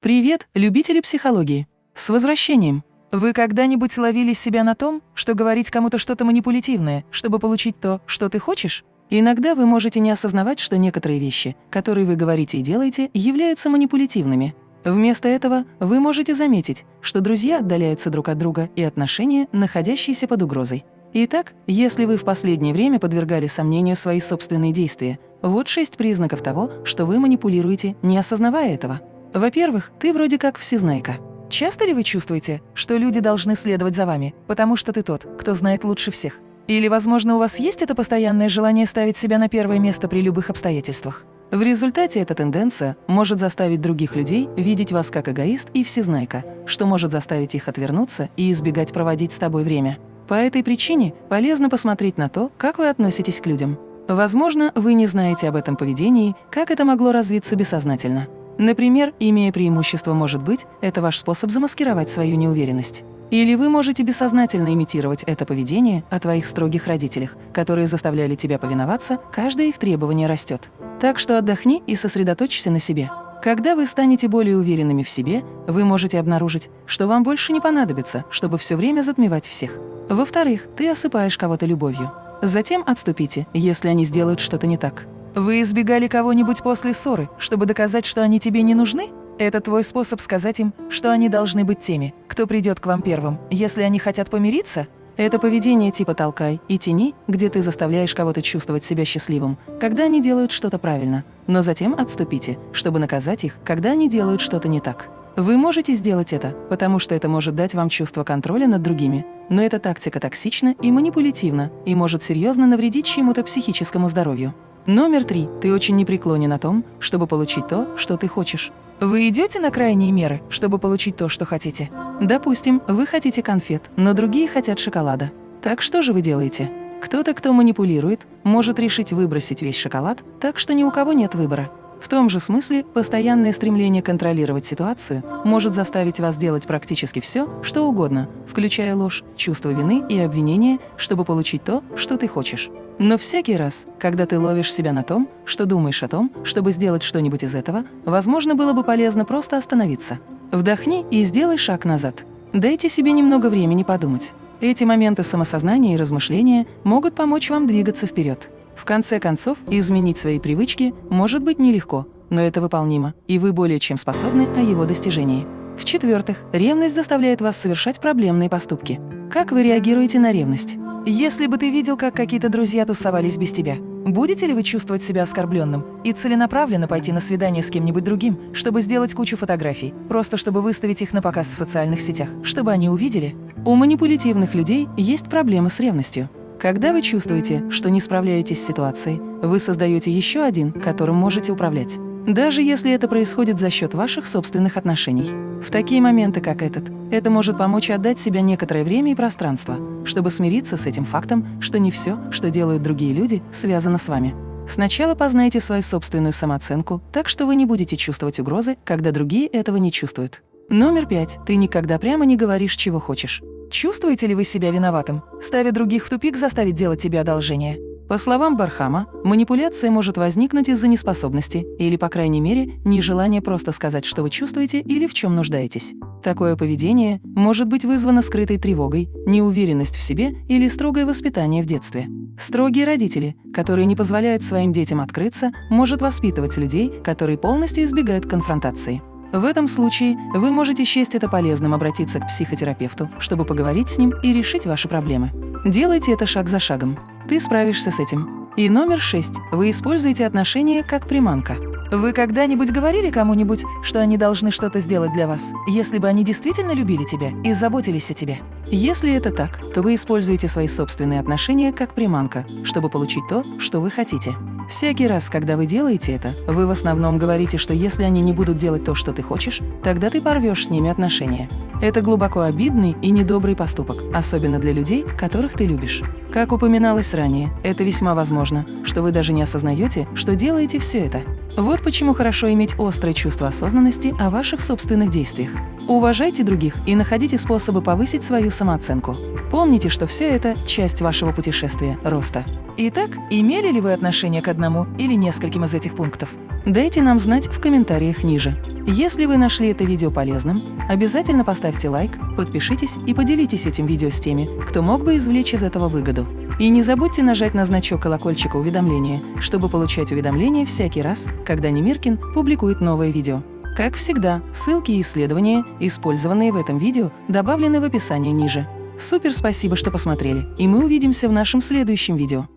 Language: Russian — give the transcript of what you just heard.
Привет, любители психологии! С возвращением! Вы когда-нибудь ловили себя на том, что говорить кому-то что-то манипулятивное, чтобы получить то, что ты хочешь? Иногда вы можете не осознавать, что некоторые вещи, которые вы говорите и делаете, являются манипулятивными. Вместо этого вы можете заметить, что друзья отдаляются друг от друга и отношения, находящиеся под угрозой. Итак, если вы в последнее время подвергали сомнению свои собственные действия, вот шесть признаков того, что вы манипулируете, не осознавая этого. Во-первых, ты вроде как всезнайка. Часто ли вы чувствуете, что люди должны следовать за вами, потому что ты тот, кто знает лучше всех? Или, возможно, у вас есть это постоянное желание ставить себя на первое место при любых обстоятельствах? В результате эта тенденция может заставить других людей видеть вас как эгоист и всезнайка, что может заставить их отвернуться и избегать проводить с тобой время. По этой причине полезно посмотреть на то, как вы относитесь к людям. Возможно, вы не знаете об этом поведении, как это могло развиться бессознательно. Например, имея преимущество может быть, это ваш способ замаскировать свою неуверенность. Или вы можете бессознательно имитировать это поведение о твоих строгих родителях, которые заставляли тебя повиноваться, каждое их требование растет. Так что отдохни и сосредоточься на себе. Когда вы станете более уверенными в себе, вы можете обнаружить, что вам больше не понадобится, чтобы все время затмевать всех. Во-вторых, ты осыпаешь кого-то любовью. Затем отступите, если они сделают что-то не так. Вы избегали кого-нибудь после ссоры, чтобы доказать, что они тебе не нужны? Это твой способ сказать им, что они должны быть теми, кто придет к вам первым, если они хотят помириться? Это поведение типа «толкай» и «тяни», где ты заставляешь кого-то чувствовать себя счастливым, когда они делают что-то правильно, но затем отступите, чтобы наказать их, когда они делают что-то не так. Вы можете сделать это, потому что это может дать вам чувство контроля над другими, но эта тактика токсична и манипулятивна и может серьезно навредить чьему-то психическому здоровью. Номер три. Ты очень непреклонен о том, чтобы получить то, что ты хочешь. Вы идете на крайние меры, чтобы получить то, что хотите? Допустим, вы хотите конфет, но другие хотят шоколада. Так что же вы делаете? Кто-то, кто манипулирует, может решить выбросить весь шоколад, так что ни у кого нет выбора. В том же смысле, постоянное стремление контролировать ситуацию может заставить вас делать практически все, что угодно, включая ложь, чувство вины и обвинения, чтобы получить то, что ты хочешь. Но всякий раз, когда ты ловишь себя на том, что думаешь о том, чтобы сделать что-нибудь из этого, возможно, было бы полезно просто остановиться. Вдохни и сделай шаг назад. Дайте себе немного времени подумать. Эти моменты самосознания и размышления могут помочь вам двигаться вперед. В конце концов, изменить свои привычки может быть нелегко, но это выполнимо, и вы более чем способны о его достижении. В-четвертых, ревность заставляет вас совершать проблемные поступки. Как вы реагируете на ревность? Если бы ты видел, как какие-то друзья тусовались без тебя, будете ли вы чувствовать себя оскорбленным и целенаправленно пойти на свидание с кем-нибудь другим, чтобы сделать кучу фотографий, просто чтобы выставить их на показ в социальных сетях, чтобы они увидели? У манипулятивных людей есть проблемы с ревностью. Когда вы чувствуете, что не справляетесь с ситуацией, вы создаете еще один, которым можете управлять. Даже если это происходит за счет ваших собственных отношений. В такие моменты, как этот, это может помочь отдать себя некоторое время и пространство, чтобы смириться с этим фактом, что не все, что делают другие люди, связано с вами. Сначала познайте свою собственную самооценку, так что вы не будете чувствовать угрозы, когда другие этого не чувствуют. Номер пять. Ты никогда прямо не говоришь, чего хочешь. Чувствуете ли вы себя виноватым, ставя других в тупик заставить делать тебе одолжение? По словам Бархама, манипуляция может возникнуть из-за неспособности или, по крайней мере, нежелания просто сказать, что вы чувствуете или в чем нуждаетесь. Такое поведение может быть вызвано скрытой тревогой, неуверенность в себе или строгое воспитание в детстве. Строгие родители, которые не позволяют своим детям открыться, может воспитывать людей, которые полностью избегают конфронтации. В этом случае вы можете счесть это полезным обратиться к психотерапевту, чтобы поговорить с ним и решить ваши проблемы. Делайте это шаг за шагом. Ты справишься с этим. И номер шесть. Вы используете отношения как приманка. Вы когда-нибудь говорили кому-нибудь, что они должны что-то сделать для вас, если бы они действительно любили тебя и заботились о тебе? Если это так, то вы используете свои собственные отношения как приманка, чтобы получить то, что вы хотите. Всякий раз, когда вы делаете это, вы в основном говорите, что если они не будут делать то, что ты хочешь, тогда ты порвешь с ними отношения. Это глубоко обидный и недобрый поступок, особенно для людей, которых ты любишь. Как упоминалось ранее, это весьма возможно, что вы даже не осознаете, что делаете все это. Вот почему хорошо иметь острое чувство осознанности о ваших собственных действиях. Уважайте других и находите способы повысить свою самооценку. Помните, что все это – часть вашего путешествия, роста. Итак, имели ли вы отношение к одному или нескольким из этих пунктов? Дайте нам знать в комментариях ниже. Если вы нашли это видео полезным, обязательно поставьте лайк, подпишитесь и поделитесь этим видео с теми, кто мог бы извлечь из этого выгоду. И не забудьте нажать на значок колокольчика уведомления, чтобы получать уведомления всякий раз, когда Немиркин публикует новое видео. Как всегда, ссылки и исследования, использованные в этом видео, добавлены в описании ниже. Супер спасибо, что посмотрели, и мы увидимся в нашем следующем видео.